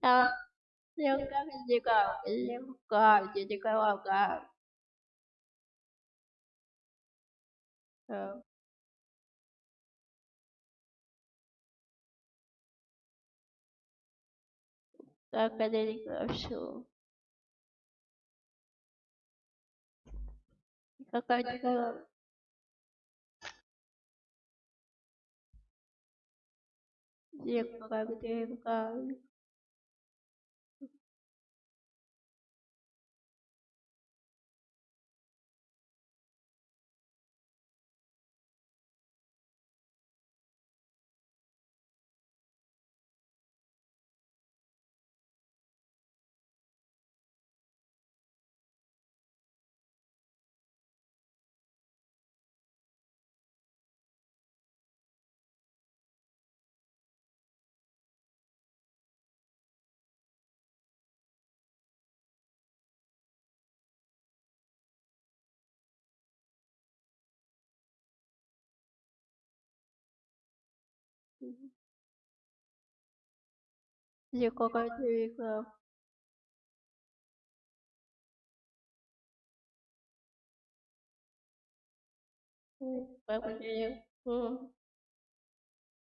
Ờ, nếu nhưng các cái gì cả, nhưng cả, chỉ chỉ cả vào cả. Ờ, các cái gì cả su. Các cái gì 你乖乖去一个。嗯。